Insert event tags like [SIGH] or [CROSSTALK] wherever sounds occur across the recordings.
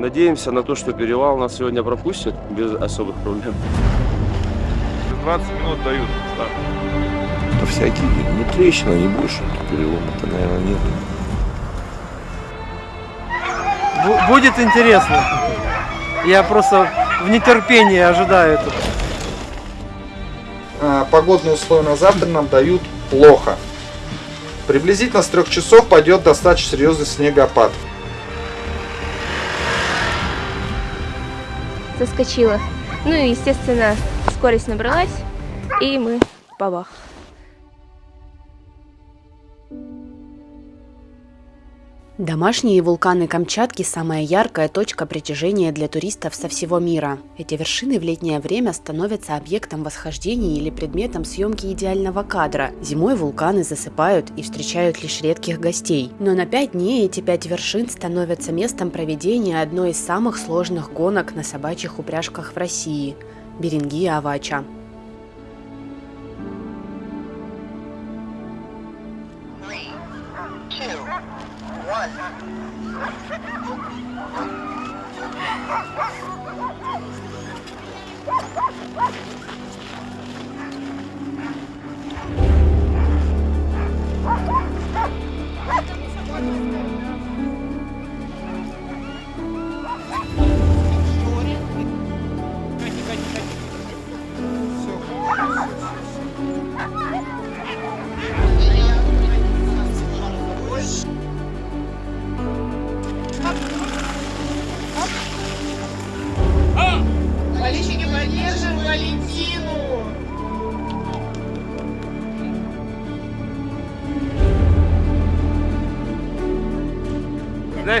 надеемся на то, что перевал нас сегодня пропустит без особых проблем. 20 минут дают старт. Да всякие, ну трещина, не больше, перелома-то, наверное, нет. Бу- Будет интересно. Я просто в нетерпении ожидаю этого. А, Погодные условия на завтра нам дают плохо. Приблизительно с трех часов пойдет достаточно серьезный снегопад. Соскочила. Ну и, естественно, скорость набралась, и мы бабах. Домашние вулканы Камчатки – самая яркая точка притяжения для туристов со всего мира. Эти вершины в летнее время становятся объектом восхождений или предметом съемки идеального кадра. Зимой вулканы засыпают и встречают лишь редких гостей. Но на пять дней эти пять вершин становятся местом проведения одной из самых сложных гонок на собачьих упряжках в России – Берингия-Авача. Oh, my God.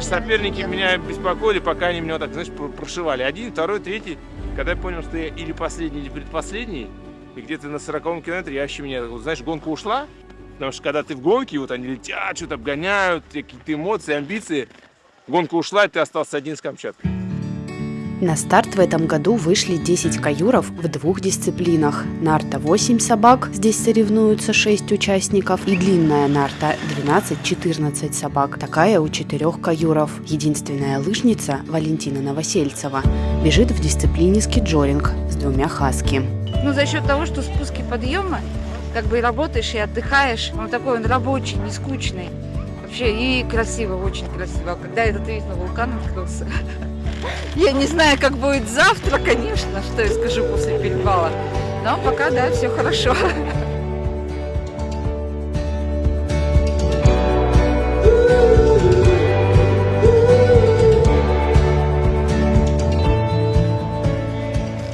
Знаешь, соперники меня беспокоили, пока они меня так, знаешь, пр- прошивали. Один, второй, третий. Когда я понял, что я или последний, или предпоследний, и где-то на 40 километре я вообще меня, вот, знаешь, гонка ушла. Потому что когда ты в гонке, вот они летят, что-то обгоняют, какие-то эмоции, амбиции. Гонка ушла, и ты остался один с Камчаткой. На старт в этом году вышли 10 каюров в двух дисциплинах. Нарта 8 собак, здесь соревнуются 6 участников, и длинная нарта 12-14 собак, такая у четырех каюров. Единственная лыжница, Валентина Новосельцева, бежит в дисциплине скиджоринг с двумя хаски. Ну, за счет того, что спуски подъема, как бы и работаешь, и отдыхаешь. Он такой, он рабочий, не скучный. Вообще, и красиво, очень красиво. А Когда этот видно вулкан открылся. [LAUGHS] Я не знаю, как будет завтра, конечно, что я скажу после перевала. Но пока, да, все хорошо.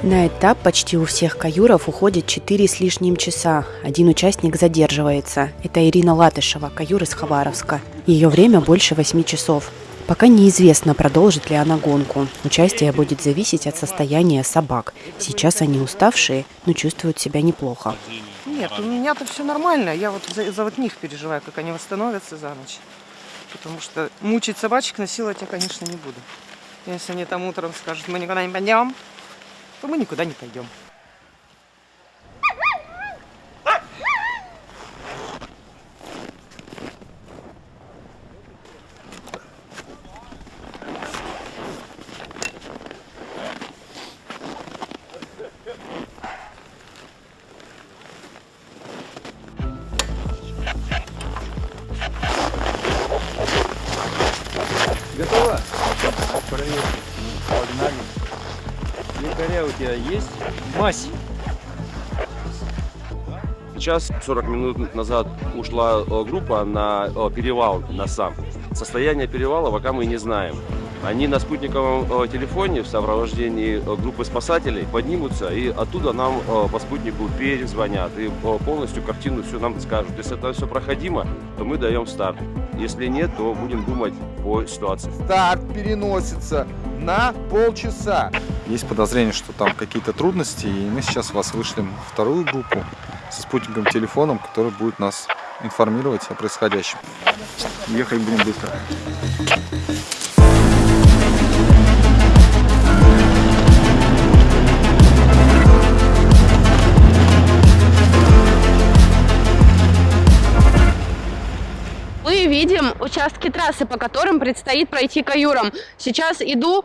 На этап почти у всех каюров уходит 4 с лишним часа. Один участник задерживается. Это Ирина Латышева, каюр из Хабаровска. Ее время больше 8 часов. Пока неизвестно, продолжит ли она гонку. Участие будет зависеть от состояния собак. Сейчас они уставшие, но чувствуют себя неплохо. Нет, у меня-то все нормально. Я вот за, за вот них переживаю, как они восстановятся за ночь. Потому что мучить собачек, насиловать я, конечно, не буду. Если они там утром скажут, мы никуда не пойдем, то мы никуда не пойдем. Якоря у тебя есть? Мась. Сейчас 40 минут назад ушла э, группа на перевал на сам. Состояние перевала пока мы не знаем. Они на спутниковом э, телефоне в сопровождении э, группы спасателей поднимутся и оттуда нам по спутнику перезвонят и полностью картину все нам скажут. Если это все проходимо, то мы даем старт. Если нет, то будем думать по ситуации. Старт переносится на полчаса. Есть подозрение, что там какие-то трудности, и мы сейчас вас вышлем вторую группу со спутниковым телефоном, который будет нас информировать о происходящем. Ехать будем быстро. Вы видим участки трассы, по которым предстоит пройти каюрам. Сейчас иду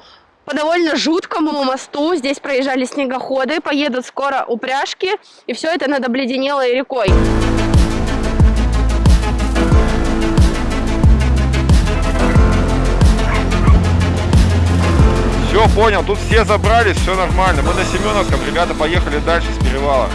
по довольно жуткому мосту. Здесь проезжали снегоходы, поедут скоро упряжки, и все это над обледенелой рекой. Все, понял, тут все забрались, все нормально. Мы на Семеновском, ребята поехали дальше с перевала.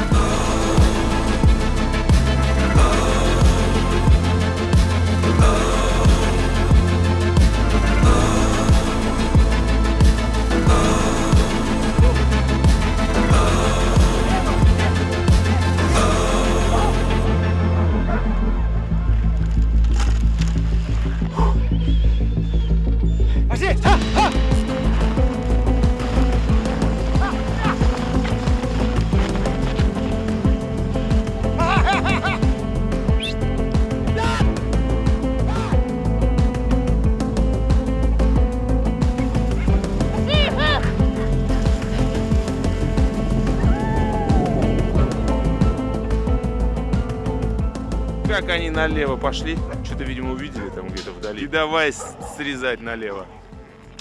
Они налево пошли, что-то, видимо, увидели там где-то вдали. И давай срезать налево.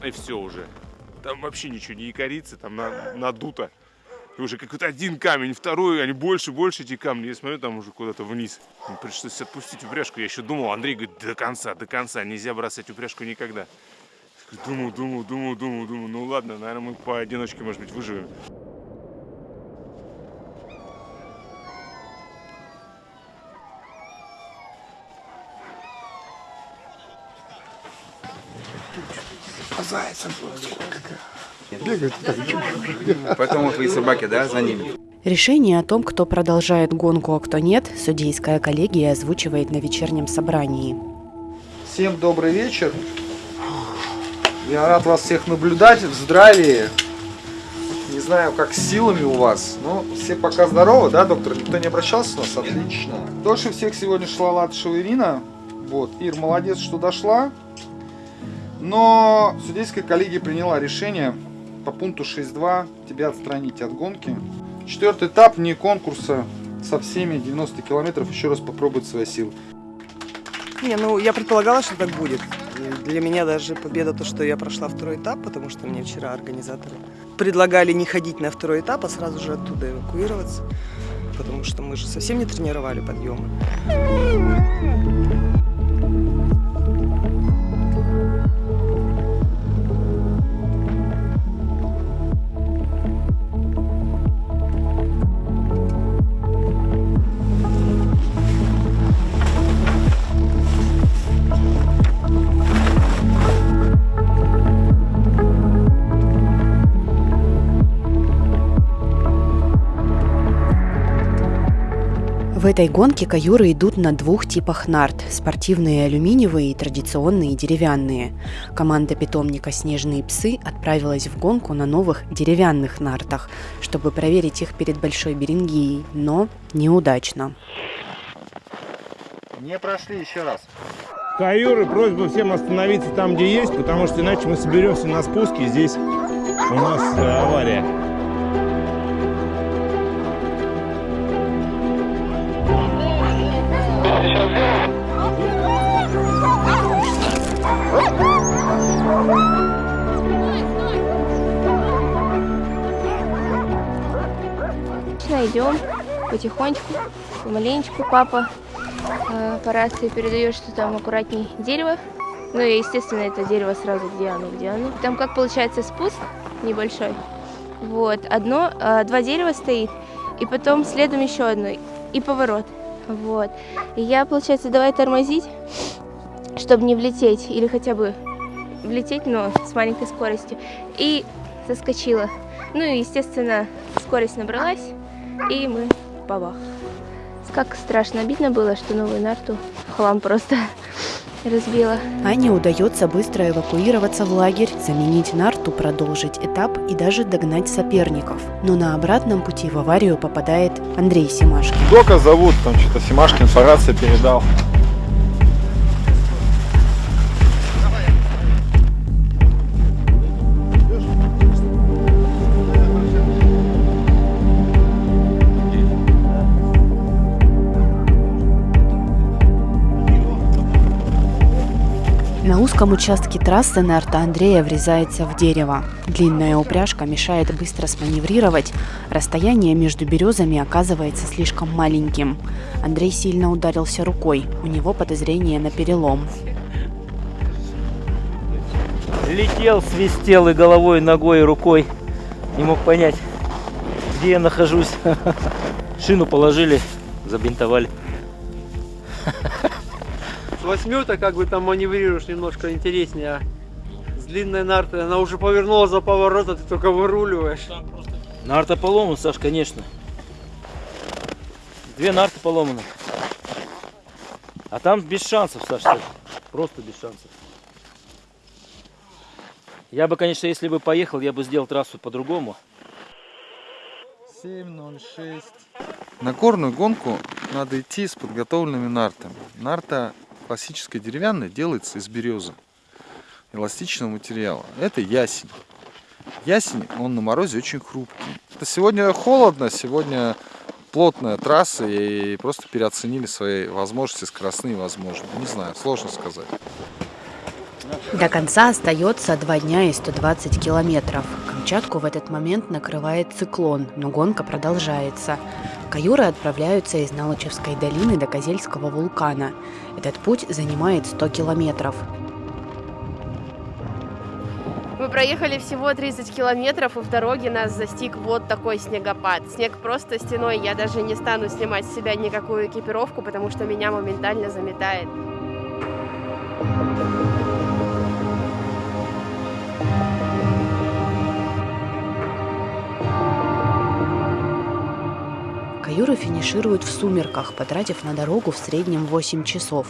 И все уже. Там вообще ничего не якорится, там на- надуто. И уже какой-то один камень, второй, они больше, больше эти камни. Я смотрю, там уже куда-то вниз. Мне Пришлось отпустить упряжку. Я еще думал, Андрей говорит, до конца, до конца. Нельзя бросать упряжку никогда. Думал, думал, думал, думал, думал. Ну ладно, наверное, мы поодиночке, может быть, выживем. Поэтому твои собаки, да, за ними? Решение о том, кто продолжает гонку, а кто нет, судейская коллегия озвучивает на вечернем собрании. Всем добрый вечер. Я рад вас всех наблюдать в здравии. Не знаю, как с силами у вас, но все пока здоровы, да, доктор? Никто не обращался у нас? Отлично. Дольше всех сегодня шла Латышева Ирина. Вот, Ир, молодец, что дошла. Но судейская коллегия приняла решение по пункту 6.2 тебя отстранить от гонки. Четвертый этап не конкурса со всеми 90 километров еще раз попробовать свои силы. Не, ну я предполагала, что так будет. Для меня даже победа то, что я прошла второй этап, потому что мне вчера организаторы предлагали не ходить на второй этап, а сразу же оттуда эвакуироваться, потому что мы же совсем не тренировали подъемы. Этой гонке каюры идут на двух типах нарт – спортивные алюминиевые и традиционные деревянные. Команда питомника «Снежные псы» отправилась в гонку на новых деревянных нартах, чтобы проверить их перед Большой Берингией, но неудачно. Не прошли еще раз. Каюры, просьба всем остановиться там, где есть, потому что иначе мы соберемся на спуске, здесь у нас э, авария. Идем потихонечку, помаленечку. Папа э, по рации передает, что там аккуратней дерево. Ну и, естественно, это дерево сразу где оно, где оно. Там как получается спуск небольшой. Вот, одно, э, два дерева стоит, и потом следом еще одно, и поворот. Вот. И я, получается, давай тормозить, чтобы не влететь, или хотя бы влететь, но с маленькой скоростью. И соскочила. Ну и, естественно, скорость набралась, и мы бабах. Как страшно обидно было, что новую нарту хлам просто [LAUGHS] разбила. Ане удается быстро эвакуироваться в лагерь, заменить нарту, продолжить этап и даже догнать соперников. Но на обратном пути в аварию попадает Андрей Семашкин. Дока зовут, там что-то Семашкин по рации передал. На узком участке трассы Нарта Андрея врезается в дерево. Длинная упряжка мешает быстро сманеврировать. Расстояние между березами оказывается слишком маленьким. Андрей сильно ударился рукой. У него подозрение на перелом. Летел, свистел и головой, и ногой, и рукой. Не мог понять, где я нахожусь. [LAUGHS] Шину положили, забинтовали. С восьмерта как бы там маневрируешь немножко интереснее, а с длинной нартой она уже повернула за поворот, а ты только выруливаешь. Нарта поломана, Саш, конечно. Две нарты поломаны. А там без шансов, Саш, Саш. просто без шансов. Я бы, конечно, если бы поехал, я бы сделал трассу по-другому. 7.06. На горную гонку надо идти с подготовленными нартами. Нарта классическая деревянная делается из березы, эластичного материала. Это ясень. Ясень, он на морозе очень хрупкий. Это сегодня холодно, сегодня плотная трасса и просто переоценили свои возможности, скоростные возможности. Не знаю, сложно сказать. До конца остается два дня и 120 километров. Камчатку в этот момент накрывает циклон, но гонка продолжается. Каюры отправляются из Налочевской долины до Козельского вулкана. Этот путь занимает 100 километров. Мы проехали всего 30 километров, и в дороге нас застиг вот такой снегопад. Снег просто стеной, я даже не стану снимать с себя никакую экипировку, потому что меня моментально заметает. Каюры финишируют в сумерках, потратив на дорогу в среднем 8 часов.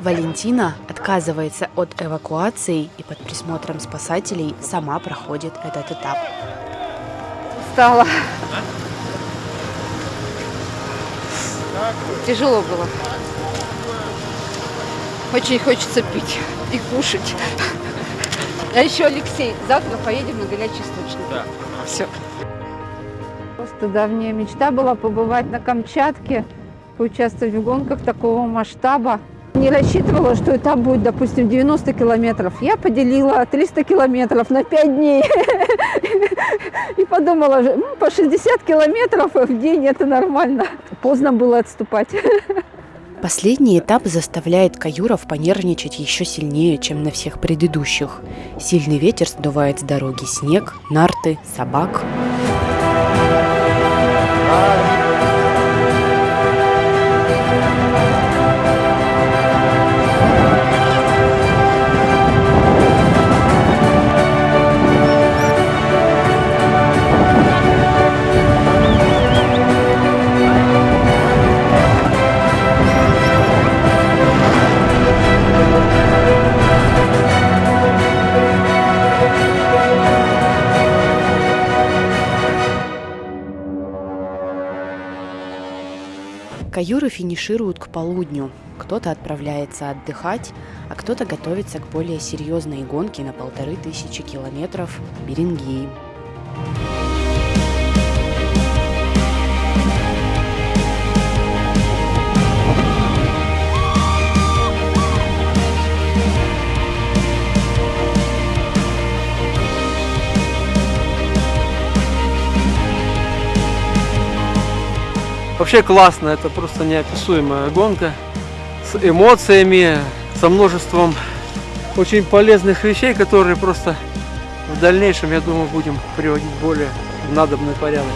Валентина отказывается от эвакуации и под присмотром спасателей сама проходит этот этап. Устала. Тяжело было. Очень хочется пить и кушать. А еще, Алексей, завтра поедем на горячий источник. Да. Все. Просто давняя мечта была побывать на Камчатке, поучаствовать в гонках такого масштаба. Не рассчитывала, что этап будет, допустим, 90 километров. Я поделила 300 километров на 5 дней. [LAUGHS] И подумала, «М, по 60 километров в день это нормально. Поздно было отступать. Последний этап заставляет каюров понервничать еще сильнее, чем на всех предыдущих. Сильный ветер сдувает с дороги снег, нарты, собак. I Каюры финишируют к полудню. Кто-то отправляется отдыхать, а кто-то готовится к более серьезной гонке на полторы тысячи километров – Берингеи. Вообще классно, это просто неописуемая гонка с эмоциями, со множеством очень полезных вещей, которые просто в дальнейшем, я думаю, будем приводить в более надобный порядок.